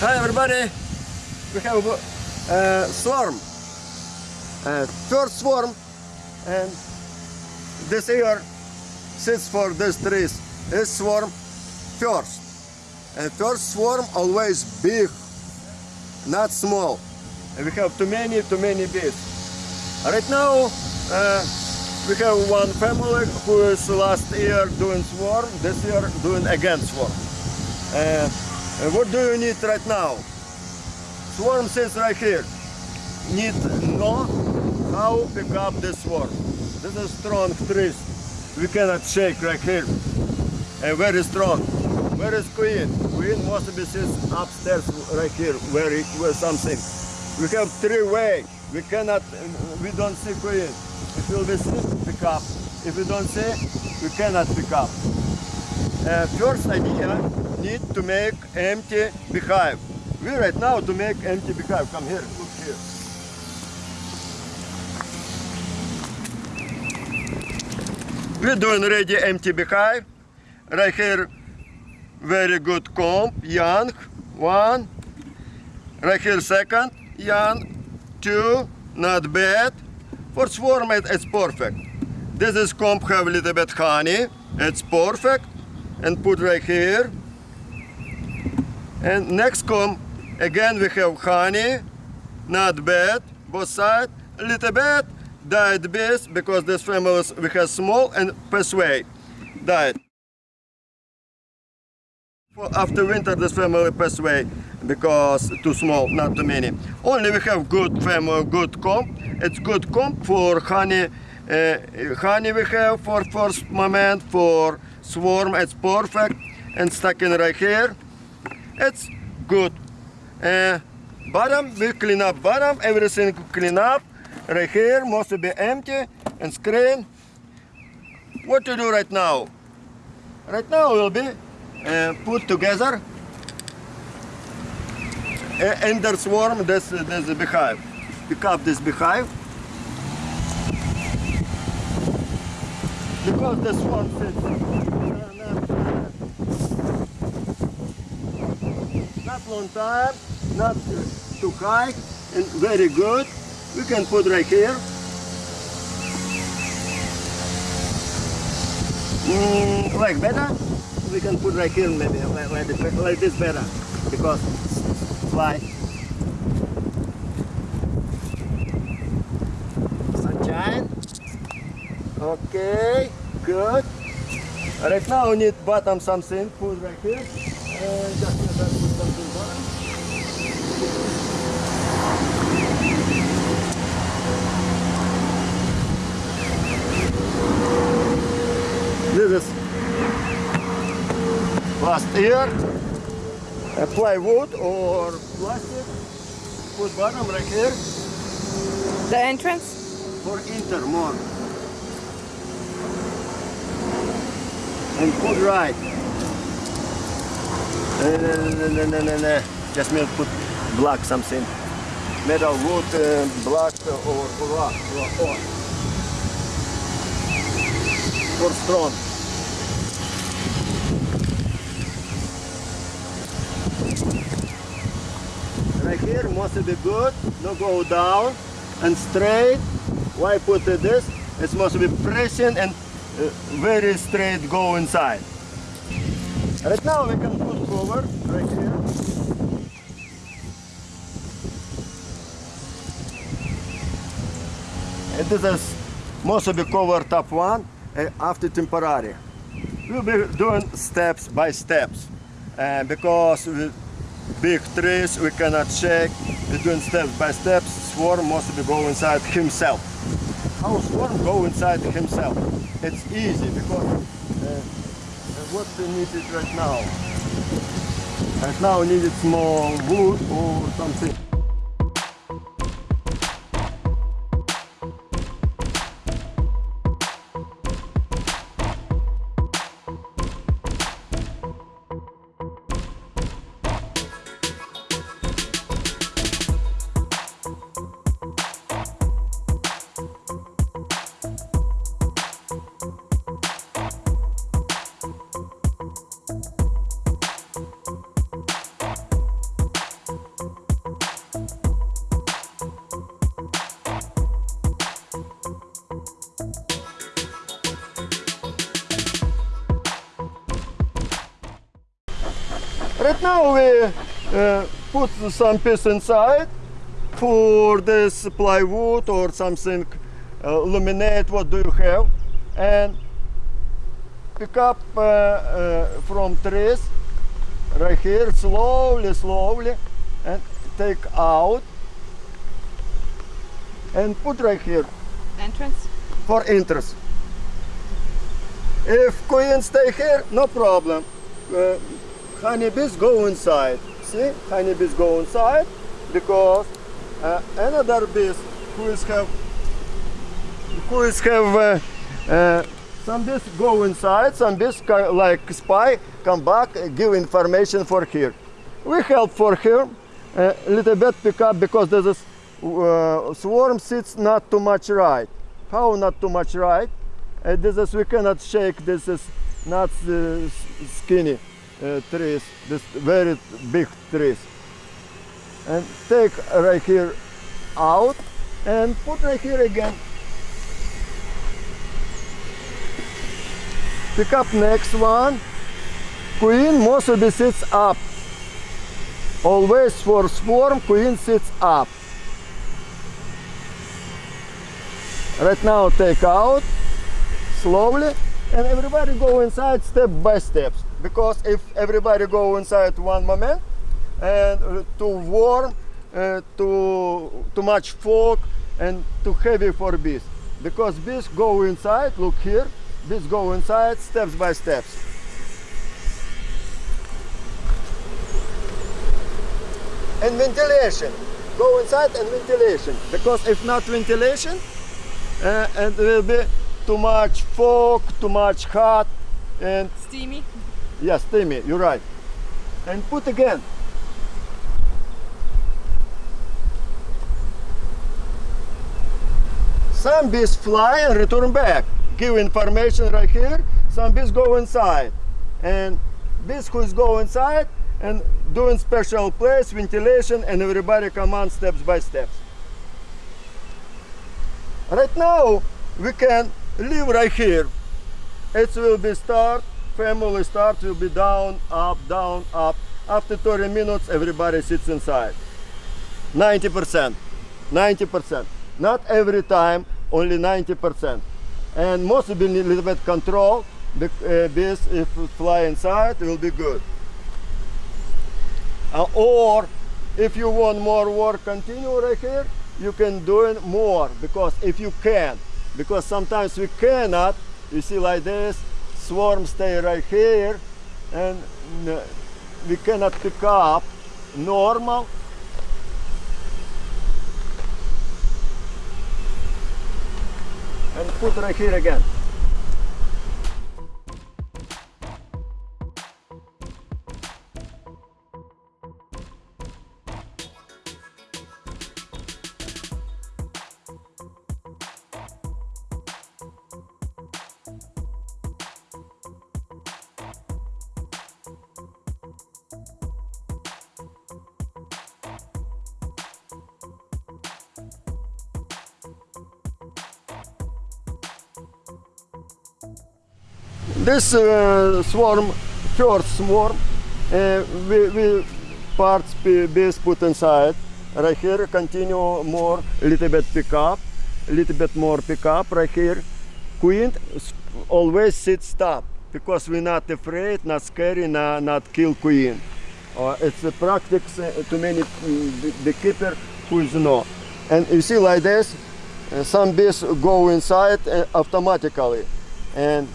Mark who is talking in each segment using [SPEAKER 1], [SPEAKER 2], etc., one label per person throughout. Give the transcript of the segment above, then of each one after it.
[SPEAKER 1] Hi everybody! We have a uh, swarm. Uh, first swarm and this year sits for these trees. This swarm first. And first swarm always big, not small. And we have too many, too many bees. Right now uh, we have one family who is last year doing swarm, this year doing again swarm. And what do you need right now? Swarm says right here. Need know how pick up this swarm. This is strong trees. We cannot shake right here. And very strong. Where is queen? Queen must be sits upstairs right here, where, it, where something. We have three way. We cannot, we don't see queen. If will see, pick up. If we don't see, we cannot pick up. Uh, first idea, need to make empty beehive. We right now to make empty beehive. Come here, look here. We're doing ready empty beehive. Right here, very good comb, young, one. Right here, second, young, two, not bad. For swarm, it- it's perfect. This is comb have a little bit honey, it's perfect. And put right here. And next comb, again we have honey, not bad, both sides, a little bit, died bees, because this family we have small and persuade. For after winter this family away because too small, not too many. Only we have good family, good comb. It's good comb for honey. Uh, honey we have for first moment for swarm. It's perfect and stuck in right here. It's good. Uh, bottom we clean up bottom. Everything clean up. Right here must be empty and screen. What to do right now? Right now will be uh, put together uh, the swarm this this beehive. Pick up this beehive because the swarm fits not, long time, not too high, and very good. We can put right here. Mm, like better? We can put right here maybe, like, this, like this better, because fly. Sunshine. Okay, good. Right now we need bottom something, put right here. And just put something bottom. This is last year. Apply wood or plastic. Put bottom right here
[SPEAKER 2] The entrance?
[SPEAKER 1] for enter more. And put right. Just me put black something. Metal wood, uh, black uh, or, rock. Or, or. For strong. Right here must be good, no go down and straight. Why put this? It must be pressing and very straight go inside. Right now we can put cover right here. And this is must be cover top one uh, after temporary. We'll be doing steps by steps uh, because with big trees we cannot shake. We're doing steps by steps. Swarm must go inside himself. How swarm go inside himself? It's easy because uh, what we need it right now. Right now we need small wood or something. Some piece inside for this plywood or something uh, laminate. What do you have? And pick up uh, uh, from trees right here slowly, slowly, and take out and put right here
[SPEAKER 2] Entrance?
[SPEAKER 1] for interest. If queen stay here, no problem. Uh, honeybees go inside. See, honeybees go inside because uh, another bees who is have who is have uh, uh, some bees go inside, some bees like spy come back, uh, give information for here. We help for here a little bit pick up because this is uh, swarm sits not too much right. How not too much right? Uh, this is we cannot shake. This is not uh, skinny uh, trees. This very big trees. And take right here out and put right here again. Pick up next one. Queen mostly sits up. Always for swarm, queen sits up. Right now take out slowly and everybody go inside step by steps because if everybody go inside one moment and uh, too warm, uh, too too much fog and too heavy for bees because bees go inside. Look here, bees go inside steps by steps. And ventilation, go inside and ventilation because if not ventilation, uh, and will be too much fog, too much hot, and
[SPEAKER 2] Steamy?
[SPEAKER 1] yes, steamy. You're right. And put again. Some bees fly and return back. Give information right here. Some bees go inside, and bees who is go inside and doing special place ventilation, and everybody come on steps by steps. Right now, we can live right here. It will be start, family start will be down, up, down, up. After 30 minutes, everybody sits inside. 90%, 90%. Not every time, only 90%. And most will be a little bit control. The uh, if it fly inside, will be good. Uh, or if you want more work continue right here you can do it more because if you can because sometimes we cannot. You see like this swarm stay right here and we cannot pick up normal. And put right here again this uh, swarm, first swarm, uh, we, we parts be- bees put inside. Right here, continue more, a little bit pick up, a little bit more pick up right here. Queen always sit stop because we're not afraid, not scary, not, not kill queen. Uh, it's a practice uh, to many mm, the, the keeper who is no. And you see like this, uh, some bees go inside uh, automatically. And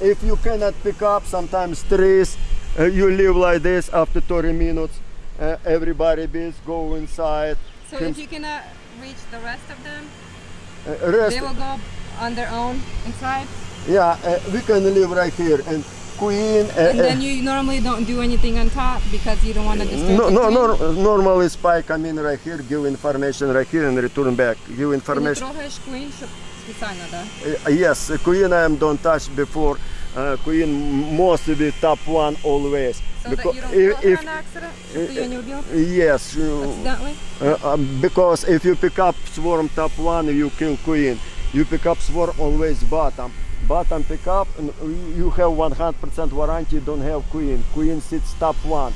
[SPEAKER 1] if you cannot pick up sometimes trees uh, you live like this after 30 minutes. Uh, everybody bees go inside.
[SPEAKER 2] So if you cannot reach the rest of them
[SPEAKER 1] uh, rest
[SPEAKER 2] they will go on their own inside?
[SPEAKER 1] Yeah uh, we can live right here. And queen uh,
[SPEAKER 2] and
[SPEAKER 1] uh,
[SPEAKER 2] then you normally don't do anything on top because you don't want to disturb
[SPEAKER 1] no no, no normally spy come in right here give information right here and return back. Give information. Eh, yes, Queen I am don't touch before. Uh, Queen must be top one always.
[SPEAKER 2] So because
[SPEAKER 1] if, if
[SPEAKER 2] accident, eh, eh,
[SPEAKER 1] Yes. You, um, because if you pick up swarm top one, you kill Queen. You pick up swarm always bottom. Bottom pick up, you have 100% warranty, don't have Queen. Queen sits top one.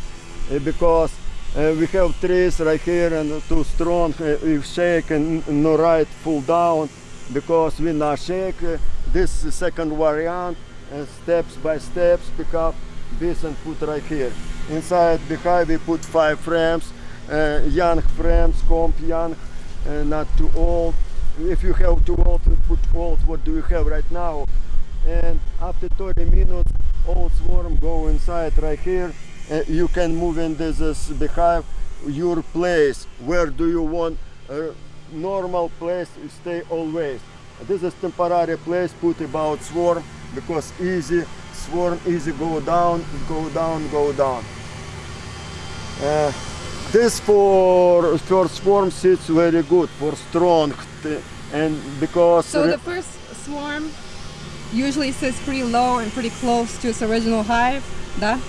[SPEAKER 1] because uh, we have trees right here and too strong, uh, if shake and no right, pull down because we now shake. Uh, this second variant, and steps by steps, pick up this and put right here. Inside behind we put five frames, uh, young frames, comp young, uh, not too old. If you have too old, put old. What do you have right now? And after 30 minutes, old swarm go inside right here. Uh, you can move in this is behind your place. Where do you want normal place? to Stay always. This is temporary place. Put about swarm because easy swarm easy go down, go down, go down. Uh, this for first swarm sits very good for strong and because
[SPEAKER 2] So the first swarm usually sits pretty low and pretty close to its original hive, да?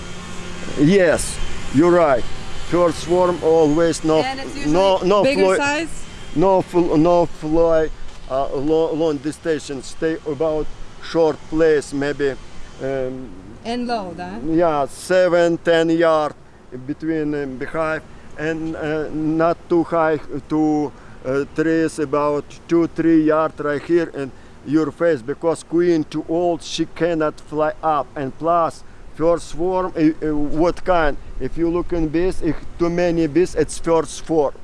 [SPEAKER 1] yes you're right first swarm always no no no
[SPEAKER 2] bigger size.
[SPEAKER 1] No no fly uh, long, long distance stay about short place maybe um,
[SPEAKER 2] And low, да?
[SPEAKER 1] yeah seven ten yard between um, behind and uh, not too high to uh, trees about two three yard right here in your face because queen too old she cannot fly up. And plus first swarm uh, uh, what kind? If you look in bees if too many bees it's first swarm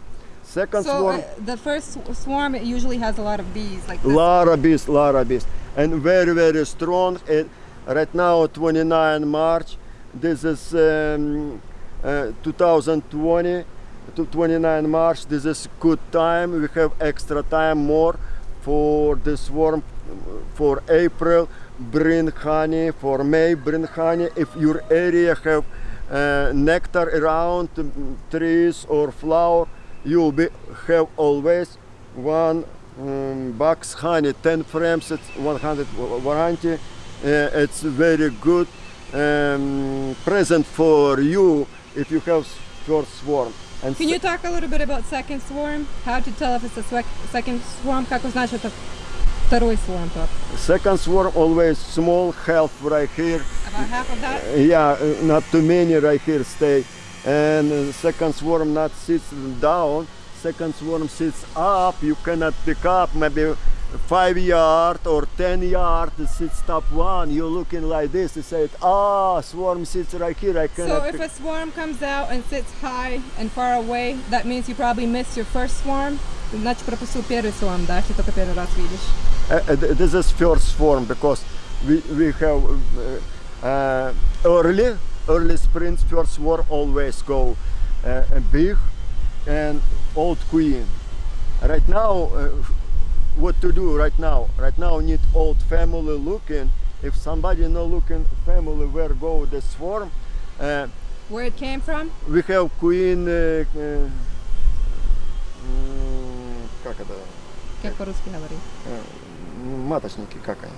[SPEAKER 1] second
[SPEAKER 2] So
[SPEAKER 1] swarm
[SPEAKER 2] uh, the first swarm it usually has a lot of bees, like this.
[SPEAKER 1] lot of bees, lot of bees, and very very strong. And right now, 29 March. This is um, uh, 2020 to 29 March. This is good time. We have extra time more for the swarm for April. Bring honey for May. Bring honey if your area have uh, nectar around um, trees or flower You'll be have always one um, box honey 10 frames it's 100 wa- warranty uh, it's very good um, present for you if you have first swarm and
[SPEAKER 2] Can you talk a little bit about second swarm? How to tell if it's a swec- second swarm? Как узнать, что это второй swarm top?
[SPEAKER 1] second swarm always small half right here
[SPEAKER 2] About half of that?
[SPEAKER 1] yeah uh, not too many right here stay and uh, second swarm not sits down second swarm sits up you cannot pick up maybe five yard or ten yard it sits top one you're looking like this you say ah swarm sits right here i cannot
[SPEAKER 2] So if
[SPEAKER 1] pick
[SPEAKER 2] a swarm comes out and sits high and far away, that means you probably missed your first swarm. Значит, пропустил первый swarm, да, если только первый раз видишь.
[SPEAKER 1] Uh, uh, th- this is first form because we, we have uh, uh, early early spring first swarm always go uh, uh, big and old queen right now uh, what to do right now right now need old family looking if somebody no looking family where go the swarm uh,
[SPEAKER 2] Where it came from?
[SPEAKER 1] we have queen uh, uh, м, как это
[SPEAKER 2] Как по-русски говорить?
[SPEAKER 1] М, маточники как они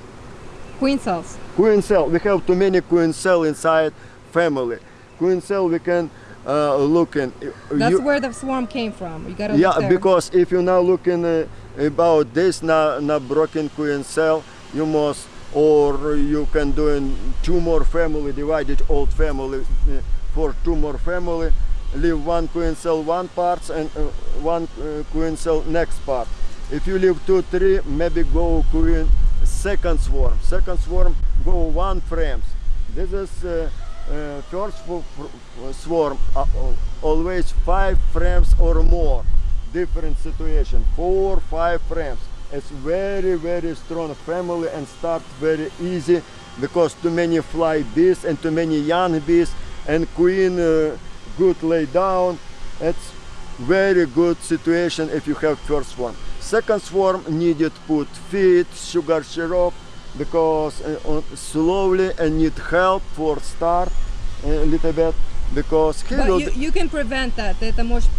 [SPEAKER 2] Queen cells.
[SPEAKER 1] queen cell we have too many queen cell inside family. Queen cell we can uh, look in.
[SPEAKER 2] That's
[SPEAKER 1] You-
[SPEAKER 2] where the swarm came from. You gotta
[SPEAKER 1] yeah because if you're now looking uh, about this not, not broken queen cell you must or you can do in two more family divided old family uh, for two more family leave one queen cell one parts and uh, one uh, queen cell next part. If you leave two three maybe go queen second swarm. Second swarm go one frames. This is uh, first swarm uh, always five frames or more. Different situation. Four five frames. It's very very strong family and start very easy because too many fly bees and too many young bees and queen uh, good lay down. It's very good situation if you have first one second swarm needed put feed sugar syrup because uh, on- slowly and need help for start a little bit because he
[SPEAKER 2] But
[SPEAKER 1] will
[SPEAKER 2] you, you can prevent that. Ты это можешь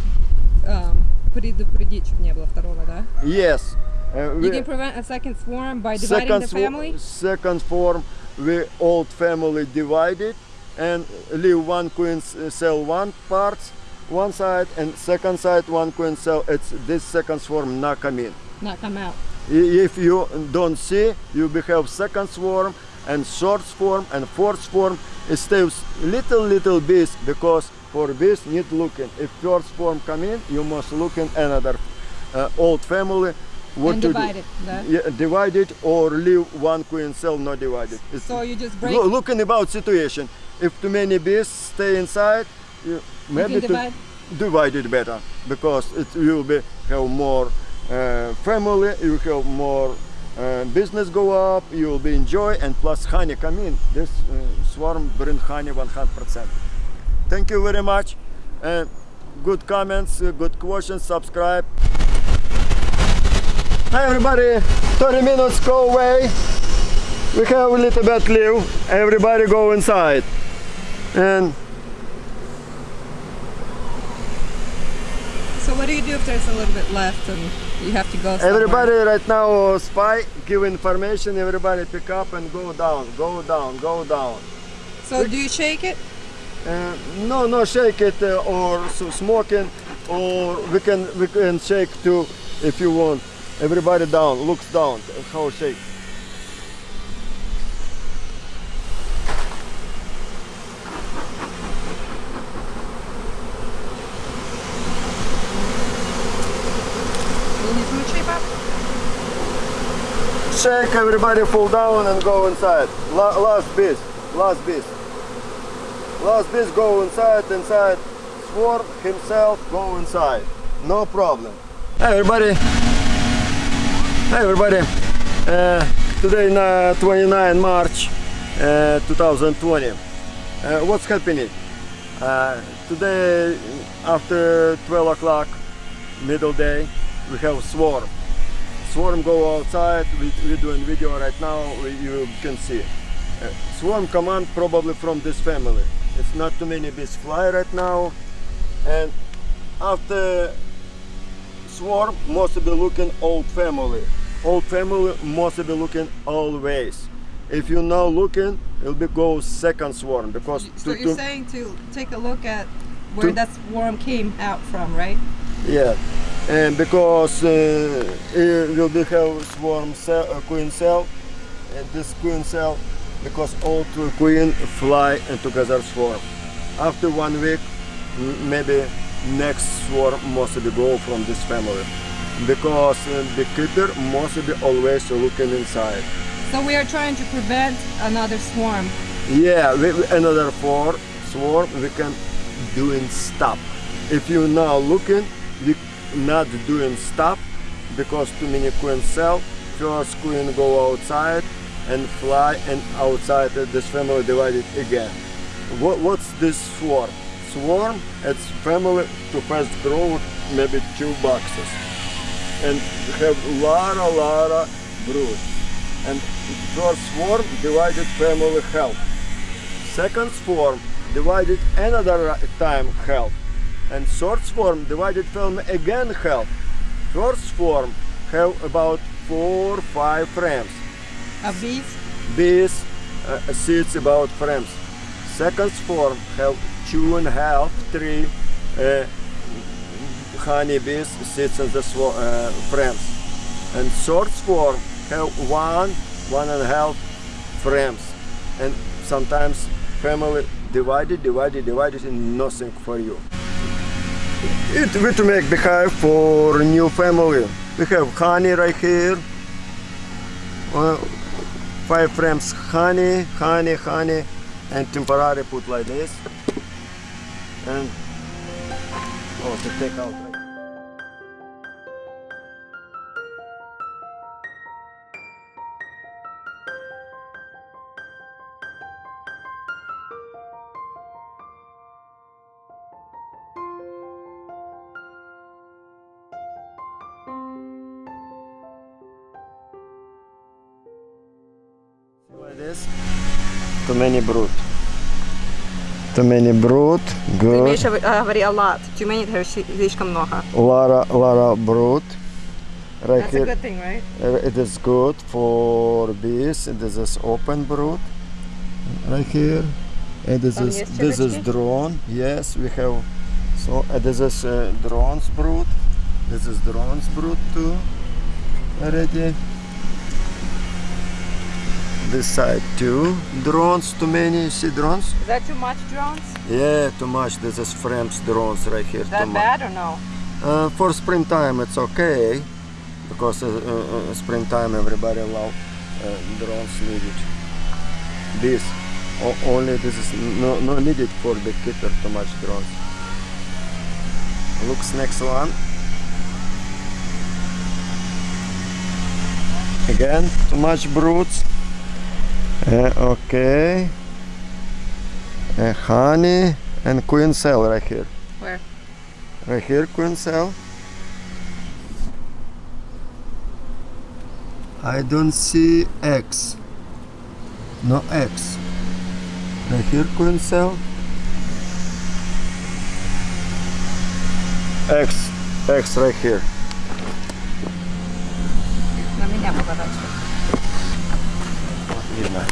[SPEAKER 2] um, предупредить, чтобы не было второго, да?
[SPEAKER 1] yes uh,
[SPEAKER 2] You
[SPEAKER 1] we-
[SPEAKER 2] can prevent a second swarm by dividing
[SPEAKER 1] second
[SPEAKER 2] the
[SPEAKER 1] swa-
[SPEAKER 2] family.
[SPEAKER 1] second form we old family divided and leave one queen s- cell one parts one side and second side one queen cell it's this second swarm not come in
[SPEAKER 2] Not come out.
[SPEAKER 1] If you don't see you will have second swarm and third swarm and fourth swarm it stays little little bees because for bees need looking. If first swarm come in, you must look in another uh, old family. What
[SPEAKER 2] and divide it. да?
[SPEAKER 1] Yeah, divide it or leave one queen cell not divided. It's
[SPEAKER 2] So you just break.
[SPEAKER 1] Lo- looking about situation. If too many bees stay inside, you,
[SPEAKER 2] you
[SPEAKER 1] maybe to
[SPEAKER 2] divide.
[SPEAKER 1] divide it better because it will be have more family. You have more uh, business go up. You will be enjoy and plus honey come in. This uh, swarm bring honey 100%. Thank you very much. Good comments, uh, good questions. Subscribe. Hi everybody. 30 minutes go away. We have a little bit leave. Everybody go inside. And
[SPEAKER 2] So what do you do if there's a little bit left and you have to go somewhere?
[SPEAKER 1] everybody right now spy, give information. Everybody pick up and go down, go down, go down.
[SPEAKER 2] So do you shake it?
[SPEAKER 1] Uh, no, no, shake it uh, or so smoking, or we can we can shake too if you want. Everybody down, looks down. How shake?
[SPEAKER 2] You need to shape up?
[SPEAKER 1] Everybody fall down and go inside. La- last piece, last piece. Last piece go inside, inside. Swarm himself go inside. No problem. Hey everybody. Hey everybody. Uh, today uh, 29 March uh, 2020. Uh, what's happening? Uh, today after 12 o'clock, middle day, we have swarm swarm go outside we, we're doing video right now we, you can see. Uh, swarm command probably from this family. It's not too many bees fly right now. And after swarm must be looking old family. Old family must be looking always. If you now looking it'll be go second swarm because
[SPEAKER 2] So
[SPEAKER 1] to-
[SPEAKER 2] you're
[SPEAKER 1] to-
[SPEAKER 2] saying to take a look at where
[SPEAKER 1] To-
[SPEAKER 2] that swarm came out from, right?
[SPEAKER 1] Yeah, and because uh, it will be have swarm cell, uh, queen cell, and this queen cell, because all two queen fly and together swarm. After one week, maybe next swarm mostly be go from this family, because uh, the keeper must be always looking inside.
[SPEAKER 2] So we are trying to prevent another swarm.
[SPEAKER 1] Yeah, we, we- another four swarm we can doing stop. If you now looking, we not doing stop because too many queen cell. First queen go outside and fly and outside this family divided again. What, what's this swarm? Swarm, it's family to first grow maybe two boxes and have lot a lot of brood. And first swarm divided family health. Second swarm divided another time health. And third form divided film again help. First form have about four five frames.
[SPEAKER 2] Of bees?
[SPEAKER 1] Bees uh, seeds about frames. Second swarm have two and a half, three uh, honey bees sits in the uh, frames. And third form have one, one and a half frames. And sometimes family divided, divided, divided and nothing for you. It will to make beehive for new family. We have honey right here. Uh, five frames honey, honey, honey, and temporary put like this. And oh, to take out. many brood. Too many brood. Good.
[SPEAKER 2] Миша говори a lot. Too many, слишком много.
[SPEAKER 1] Lara, Lara brood. Right
[SPEAKER 2] That's a
[SPEAKER 1] here.
[SPEAKER 2] good thing, right?
[SPEAKER 1] Uh, It is good for bees. This is open brood. Right here. And this
[SPEAKER 2] Там
[SPEAKER 1] is
[SPEAKER 2] есть
[SPEAKER 1] this is
[SPEAKER 2] червячки?
[SPEAKER 1] drone. Yes, we have. So uh, this is uh, drones brood. This is drones brood too. Already. this side too. Drones, too many. You see drones?
[SPEAKER 2] Is that too much drones?
[SPEAKER 1] Yeah, too much. This is frames drones right here.
[SPEAKER 2] Is that bad or no?
[SPEAKER 1] Uh, for springtime, it's okay because uh, uh, springtime everybody love uh, drones needed. This only this is no, no needed for the keeper too much drones. Looks next one. Again, too much broods. Eh, uh, okay. Uh, eh, honey and queen cell right here.
[SPEAKER 2] Where?
[SPEAKER 1] Right here, queen cell. I don't see X. No X. Right here, queen cell. X. X right here.
[SPEAKER 2] Let me have a
[SPEAKER 1] Видно.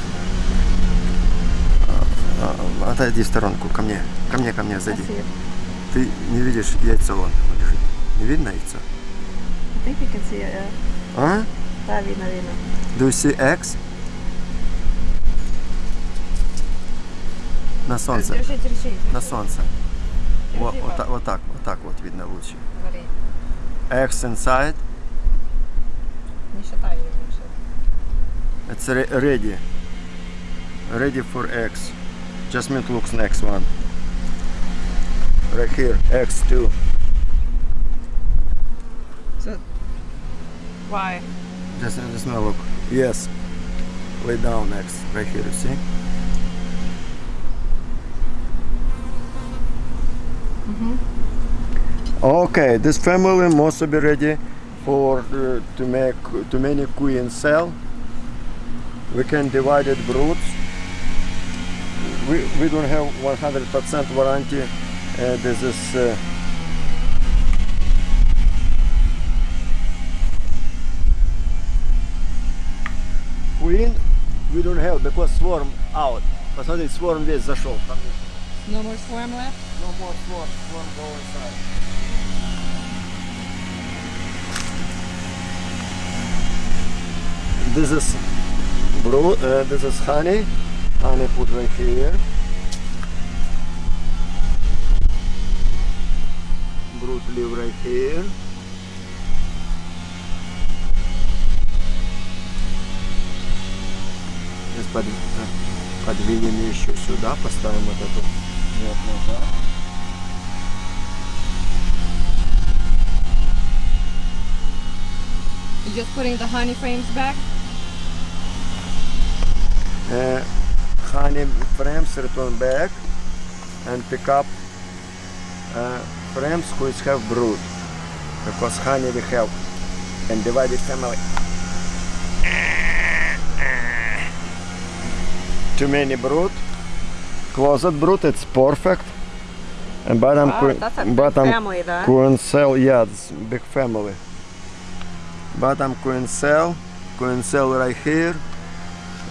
[SPEAKER 1] А, а, Отойди в сторонку, ко мне. Ко мне, ко мне, сзади.
[SPEAKER 2] Спасибо.
[SPEAKER 1] Ты не видишь яйцо вон. Не видно яйцо?
[SPEAKER 2] I think you can see it, yeah.
[SPEAKER 1] А?
[SPEAKER 2] Да, видно, видно.
[SPEAKER 1] Do you see X? На солнце.
[SPEAKER 2] Держи, держи.
[SPEAKER 1] На солнце. Вот,
[SPEAKER 2] Держи,
[SPEAKER 1] вот, так, вот так, вот так вот видно лучше. X inside. It's re- ready. Ready for X. Just meet looks next one. Right here, X2.
[SPEAKER 2] So, why?
[SPEAKER 1] Just, just now look. Yes. Lay down X. Right here, you see? Mhm. Okay, this family must be ready for uh, to make too many queen cell We can divide it broods. We, we don't have 100% warranty. Uh, this is uh, queen. We don't have because swarm out. Посмотри, swarm весь зашел. Там
[SPEAKER 2] No more swarm left?
[SPEAKER 1] No more swarm. Swarm go inside. This is brew. Uh, this is honey. Honey put right here. Brood live right here. Сейчас под, э, подвинем еще сюда, поставим вот эту вот назад.
[SPEAKER 2] You're just putting the honey frames back?
[SPEAKER 1] Uh, honey frames return back and pick up uh, frames which have brood. Because honey we have and divided family. Too many brood. Closet brood it's perfect. And bottom
[SPEAKER 2] Wow,
[SPEAKER 1] queen,
[SPEAKER 2] that's a big
[SPEAKER 1] bottom
[SPEAKER 2] family, that.
[SPEAKER 1] queen cell yeah it's big family. Bottom queen cell queen cell right here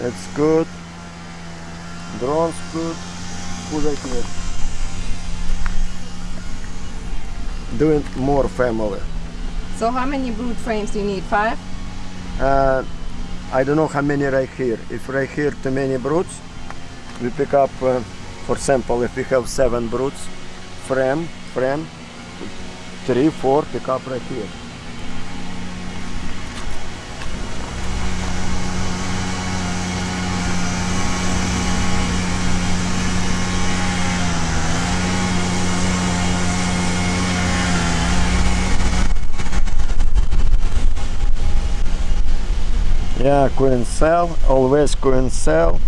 [SPEAKER 1] it's good. Drones good. Right here? Doing more family.
[SPEAKER 2] So how many brood frames do you need? Five?
[SPEAKER 1] Uh, I don't know how many right here. If right here too many broods, we pick up, uh, for example, if we have seven broods, frame, frame, three, four, pick up right here. Yeah, queen cell, always queen cell,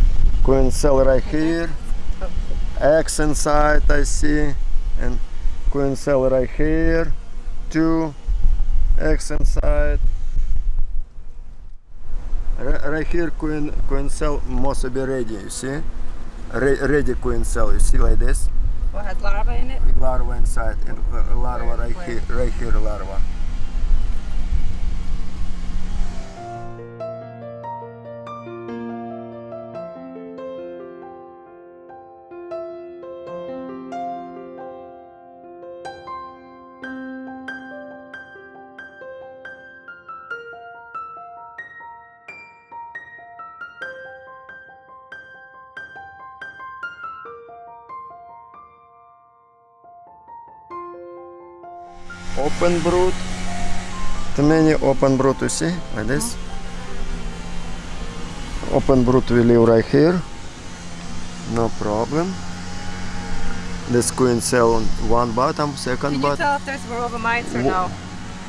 [SPEAKER 1] queen cell right here, X inside I see, and queen cell right here, two, X inside. Ri- Right here queen queen cell must be ready, you see? Re- ready queen cell, you see like this?
[SPEAKER 2] What has larva in it?
[SPEAKER 1] Larva inside, and uh, larva right here, right here larva. Open brood. Too many open brood, you see, like this. Open brood we leave right here. No problem. This queen cell on one bottom, second
[SPEAKER 2] Can you
[SPEAKER 1] bottom.
[SPEAKER 2] tell if there's varroa mites or
[SPEAKER 1] Wo-
[SPEAKER 2] no?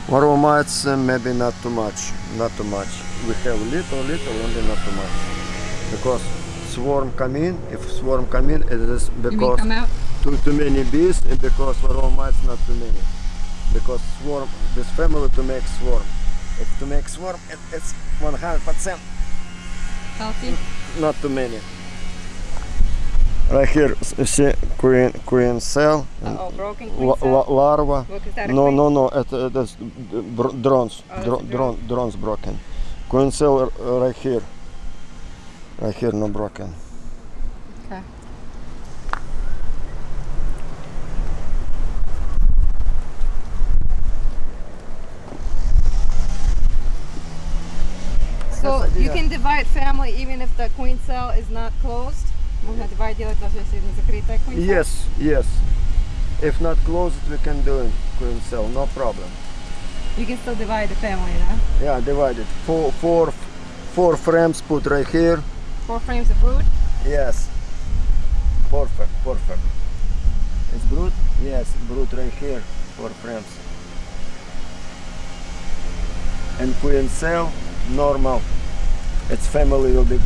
[SPEAKER 1] Varroa mites uh, maybe not too much, not too much. We have little, little, only not too much. Because swarm come in, if swarm come in, it is because too, too many bees and because varroa mites not too many because swarm this family to make swarm. It, to make swarm it, it's 100 percent
[SPEAKER 2] healthy.
[SPEAKER 1] not too many. Right here see queen queen cell.
[SPEAKER 2] Uh -oh, broken queen cell.
[SPEAKER 1] La larva. No no no it, it is drones
[SPEAKER 2] oh, dr drone.
[SPEAKER 1] drones broken. Queen cell uh, right here. Right here no broken.
[SPEAKER 2] So
[SPEAKER 1] Yes,
[SPEAKER 2] you
[SPEAKER 1] yeah.
[SPEAKER 2] can divide family even if the queen cell is not closed? Можно divide делать даже если не закрытая queen cell?
[SPEAKER 1] Yes, yes. If not closed, we can do it. Queen cell, no problem.
[SPEAKER 2] You can still divide the family, да?
[SPEAKER 1] Yeah, divided. Four, four, four frames put right here.
[SPEAKER 2] Four frames of brood?
[SPEAKER 1] Yes. Perfect, perfect. It's brood? Yes, brood right here. Four frames. And queen cell, normal. Its family will be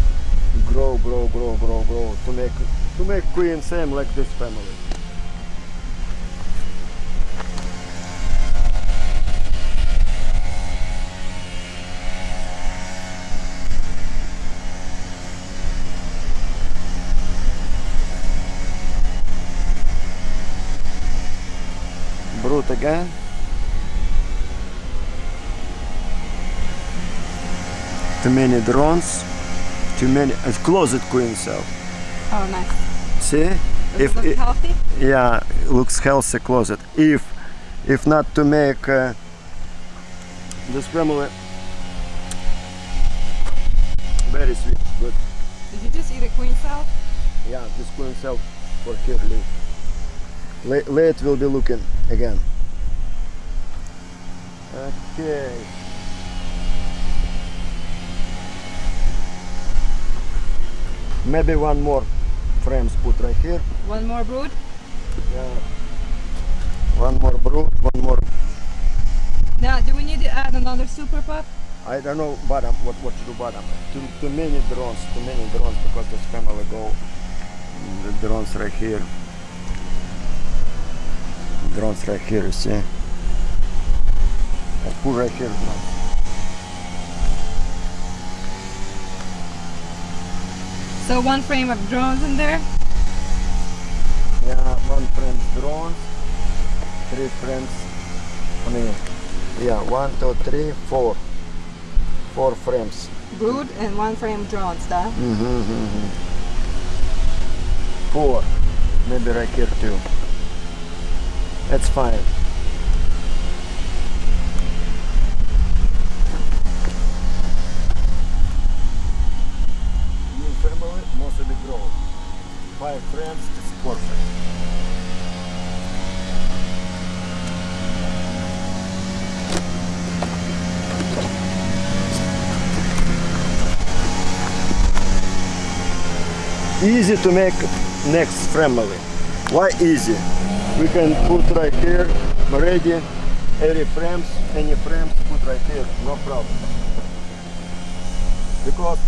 [SPEAKER 1] grow, grow, grow, grow, grow to make to make queen same like this family. Again. Too many drones. Too many. A closet queen cell.
[SPEAKER 2] Oh, nice.
[SPEAKER 1] See?
[SPEAKER 2] Does
[SPEAKER 1] If
[SPEAKER 2] it healthy?
[SPEAKER 1] yeah looks healthy closet if if not to make uh, this family very sweet good
[SPEAKER 2] Did you just eat a queen cell?
[SPEAKER 1] yeah this queen cell for here late, late will be looking again okay maybe one more frames put right here
[SPEAKER 2] One more brood?
[SPEAKER 1] yeah one more brood one more
[SPEAKER 2] Now, do we need to add another super pup?
[SPEAKER 1] I don't know bottom what what to do bottom. Too too many drones, too many drones because this family go mm, the drones right here. Drones right here, you see. I put right here drones.
[SPEAKER 2] So one frame of drones in there?
[SPEAKER 1] Yeah, one frame drones, three frames. I mean, yeah, one, two, three, four, four frames.
[SPEAKER 2] Brood and one frame drones, да?
[SPEAKER 1] Mm-hmm. Four, maybe right here too. That's fine. Easy to make next family. Why easy? We can put right here ready any frames, any frames put right here, no problem. Because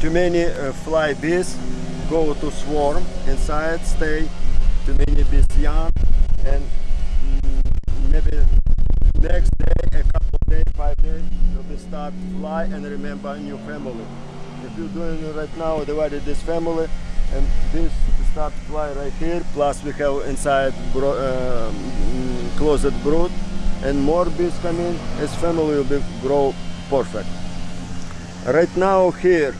[SPEAKER 1] too many uh, fly bees go to swarm inside, stay too many bees young, and maybe next day, a couple days, five days, will be start fly and remember new family. If you're doing it right now, divided this family, and this start fly right here. Plus we have inside bro- um, mm, closet brood, and more bees come in. This family will be grow perfect. Right now here,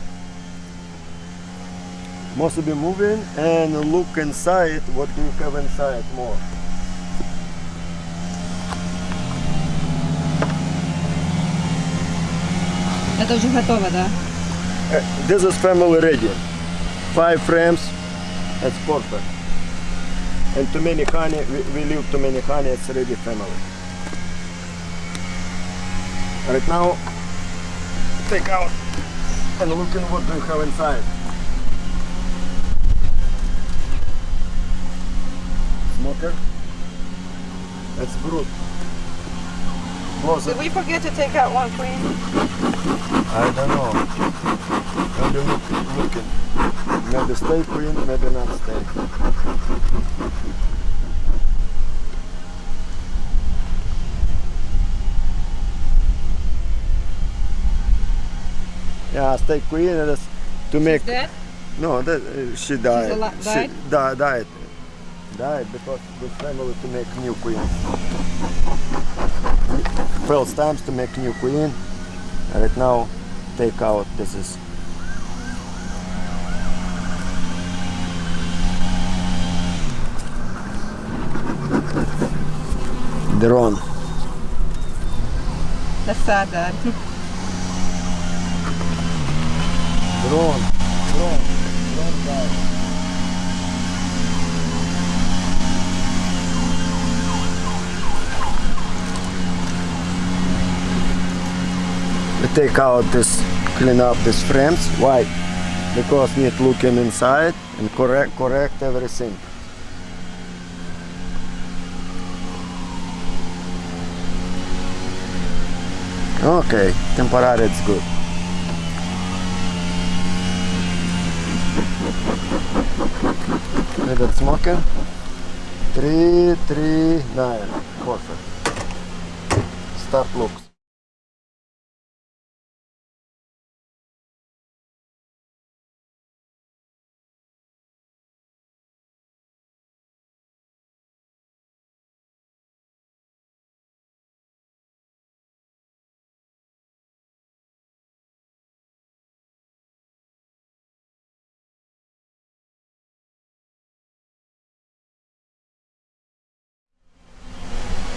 [SPEAKER 1] must be moving and look inside. What do you have inside more?
[SPEAKER 2] Это уже готово, да?
[SPEAKER 1] Uh, this is family ready. Five frames, that's perfect. And too many honey, we, we leave too many honey, it's ready family. Right now, take out and look in what we have inside. Smoker. That's brute.
[SPEAKER 2] Did we forget to take out one queen?
[SPEAKER 1] I don't know. Maybe look, looking. Maybe stay queen, maybe not stay. Yeah, stay queen and to make
[SPEAKER 2] Dead?
[SPEAKER 1] no that uh, she died.
[SPEAKER 2] ali-
[SPEAKER 1] she
[SPEAKER 2] died?
[SPEAKER 1] di- died. Died because the family to make new queen. First times to make new queen. Right now, take out. This is drone.
[SPEAKER 2] That's sad.
[SPEAKER 1] Drone. Drone died. We take out this, clean up these frames. Why? Because need looking inside and correct correct everything. Okay, temporary it's good. Smoking. Three, three, nine. Perfect. Start looks.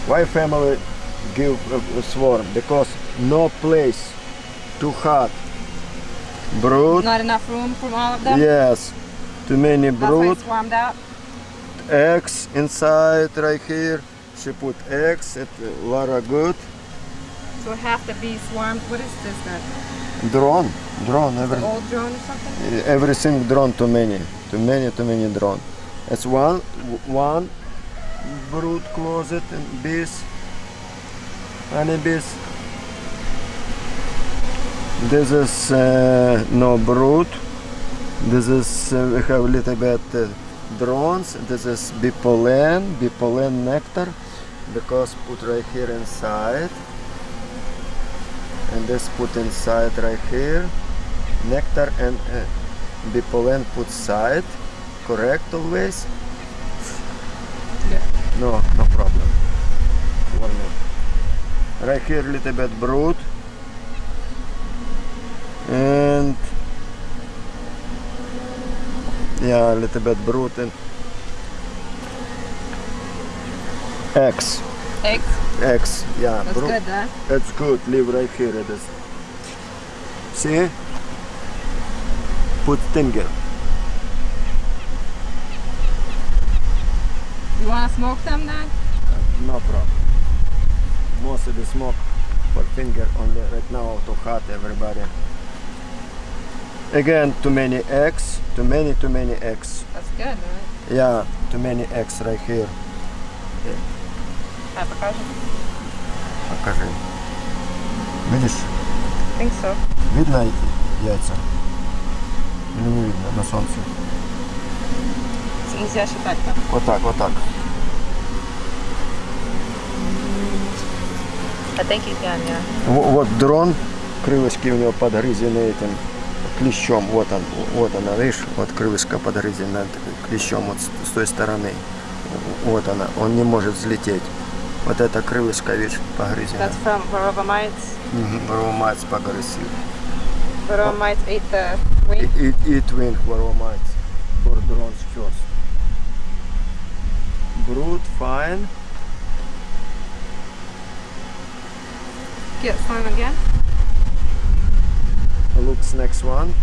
[SPEAKER 1] Why family give a, a swarm? Because no place too hot. Brood,
[SPEAKER 2] Not enough room for all of them?
[SPEAKER 1] yes. Too many brood,
[SPEAKER 2] swarmed out?
[SPEAKER 1] eggs inside right here. She put eggs, it uh, a lot of good.
[SPEAKER 2] So half the bees swarmed. What is this then?
[SPEAKER 1] Drone, drone, every,
[SPEAKER 2] Old drone or something?
[SPEAKER 1] everything drone too many, too many, too many drone. It's one, one brood closet and bees, honey bees. This is uh, no brood. This is uh, we have a little bit uh, drones. This is bee pollen, bee pollen nectar, because put right here inside, and this put inside right here, nectar and uh, bee pollen put side, correct always. No, no problem. One minute. Right here, a little bit brood. And yeah, a little bit brood and eggs.
[SPEAKER 2] Eggs?
[SPEAKER 1] Eggs, yeah.
[SPEAKER 2] That's
[SPEAKER 1] brood.
[SPEAKER 2] good, Dad.
[SPEAKER 1] That's good. Leave right here. It is. See? Put finger.
[SPEAKER 2] To smoke them, Dad?
[SPEAKER 1] No problem. Most of the smoke for finger only right now too hot everybody. Again, too many eggs, too many, too many eggs.
[SPEAKER 2] That's good, right?
[SPEAKER 1] Yeah, too many eggs right here.
[SPEAKER 2] Have покажи.
[SPEAKER 1] Покажи. Видишь?
[SPEAKER 2] I think so.
[SPEAKER 1] Видно яйца? Или не видно на солнце?
[SPEAKER 2] Нельзя считать там.
[SPEAKER 1] Вот так, вот так. Во- Вот дрон, крылышки у него подгрызены этим клещом. Вот он, вот она, видишь, вот крылышко подгрызено клещом вот с, с той стороны. Вот она, он не может взлететь. Вот это крылышко, видишь, погрызено.
[SPEAKER 2] That's from mites.
[SPEAKER 1] Воромать погрызил.
[SPEAKER 2] Varroa mites ate the wing.
[SPEAKER 1] и, и twin воромать. For drones first. Brood, fine.
[SPEAKER 2] Get slime again.
[SPEAKER 1] Looks next one.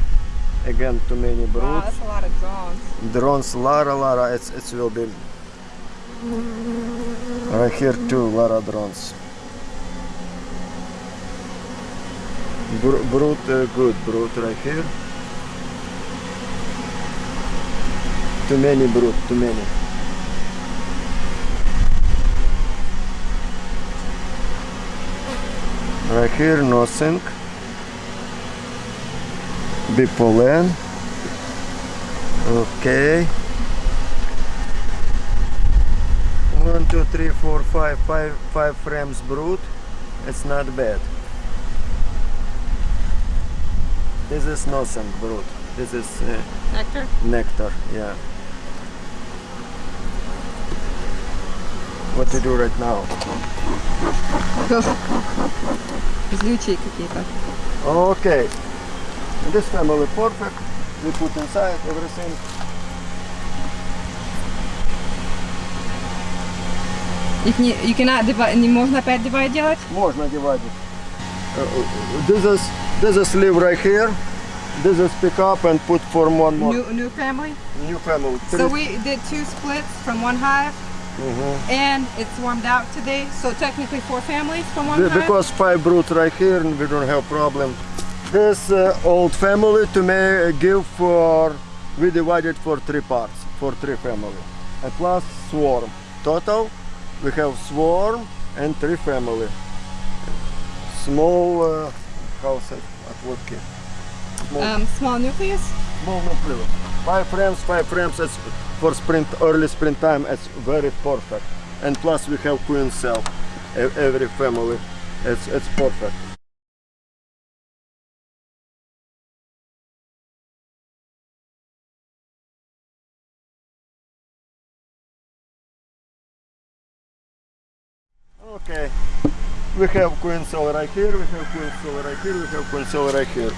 [SPEAKER 1] Again, too many brood.
[SPEAKER 2] Wow, that's a lot of drones.
[SPEAKER 1] drones Lara Lara it's it will be right here too Lara drones Br- brood, uh, good brood right here. Too many brood, too many. Here, nothing. Bee pollen. Okay. One, two, three, four, five, five, five frames brood. It's not bad. This is nothing brood. This is uh,
[SPEAKER 2] Nectar?
[SPEAKER 1] nectar. Yeah. What to do right now?
[SPEAKER 2] Злючие какие-то.
[SPEAKER 1] Okay. This family perfect. We put inside everything.
[SPEAKER 2] Их не, you cannot divide, не можно опять divide делать?
[SPEAKER 1] Можно divided. Uh, this is this is live right here. This is pick up and put for one more
[SPEAKER 2] New, new family?
[SPEAKER 1] new family.
[SPEAKER 2] So
[SPEAKER 1] Three-
[SPEAKER 2] we did two splits from one hive
[SPEAKER 1] Mhm.
[SPEAKER 2] and it's warmed out today. So technically four families from one
[SPEAKER 1] Be- because five brood right here and we don't have problem. This uh, old family to me give for we divided for three parts for three family and plus swarm. Total we have swarm and three family. Small uh, house at at. Small,
[SPEAKER 2] Um, small nucleus?
[SPEAKER 1] small nucleus. Five frames, five frames. For sprint, early sprint time It's very perfect. And plus we have queen cell. Every family, it's it's perfect. Okay, we have queen cell right here. We have queen cell right here. We have queen cell right here.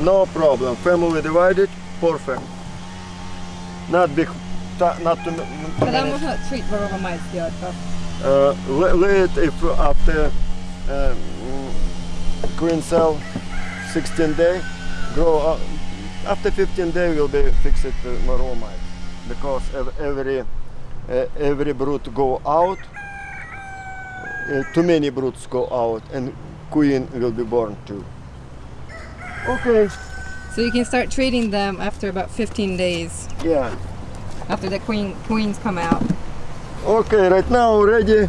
[SPEAKER 1] No problem. Family divided, perfect Not big, ta- not too m-
[SPEAKER 2] Когда
[SPEAKER 1] many.
[SPEAKER 2] можно treat varroa mites сделать? то?
[SPEAKER 1] Uh, le- late if after um, queen cell 16 day grow up, after 15 day will be fixed uh, maromite because ev- every uh, every brood go out uh, too many broods go out and queen will be born too okay
[SPEAKER 2] So you can start treating them after about 15 days
[SPEAKER 1] yeah
[SPEAKER 2] after the queen queens come out.
[SPEAKER 1] Okay, right now ready.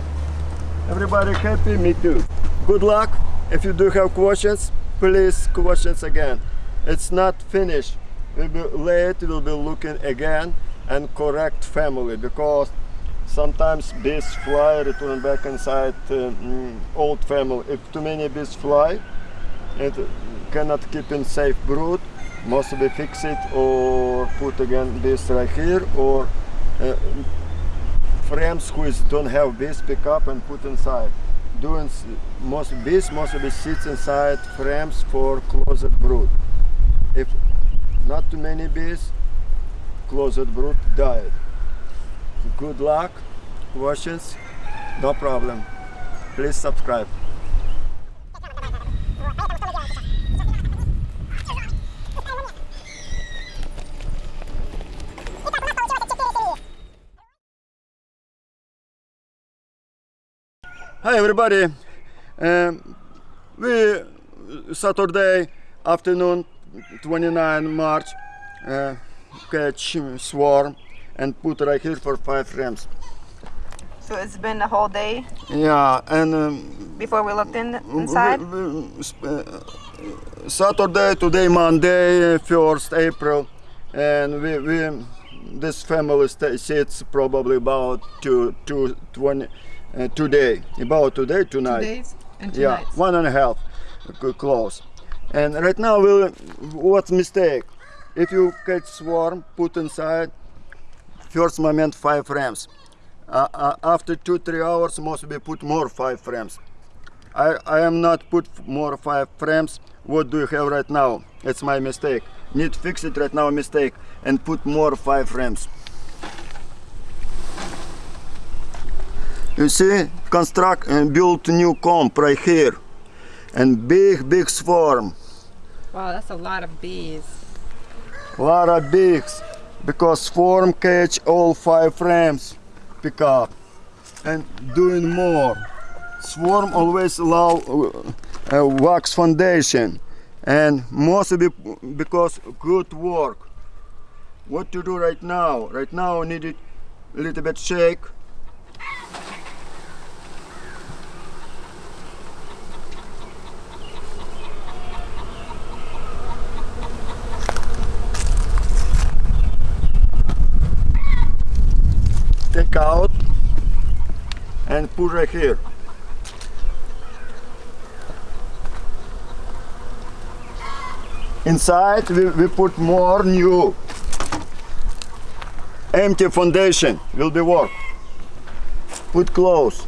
[SPEAKER 1] Everybody happy? Me too. Good luck. If you do have questions, please questions again. It's not finished. We'll be late. We'll be looking again and correct family because sometimes bees fly, return back inside uh, mm, old family. If too many bees fly, it cannot keep in safe brood. Must be fix it or put again bees right here or uh, frames which don't have bees pick up and put inside. Doing most bees must be sits inside frames for closed brood. If not too many bees, closed brood died. Good luck, questions, no problem. Please subscribe. Hi everybody. Um, we Saturday afternoon, 29 March, uh, catch swarm and put right here for five frames.
[SPEAKER 2] So it's been a whole day
[SPEAKER 1] Yeah, and um,
[SPEAKER 2] before we looked in
[SPEAKER 1] we- we- uh, Saturday, today Monday, first April, and we, we this family sits probably about two, two, 20, uh, today, about today,
[SPEAKER 2] Two
[SPEAKER 1] tonight.
[SPEAKER 2] days and
[SPEAKER 1] yeah, one and a half, close. And right now, we'll, what's mistake? If you catch swarm, put inside, first moment five frames. Uh, uh, after two, three hours, must be put more five frames. I, I am not put more five frames. What do you have right now? It's my mistake. Need fix it right now, mistake, and put more five frames. You see, construct and build new comp right here, and big, big swarm.
[SPEAKER 2] Wow, that's a lot of bees.
[SPEAKER 1] A lot of bees because swarm catch all five frames pick up and doing more swarm always allow uh, uh, wax foundation and mostly because good work. What to do right now? Right now need it a little bit shake. Out and put right here. Inside we, we put more new empty foundation will be work. Put close.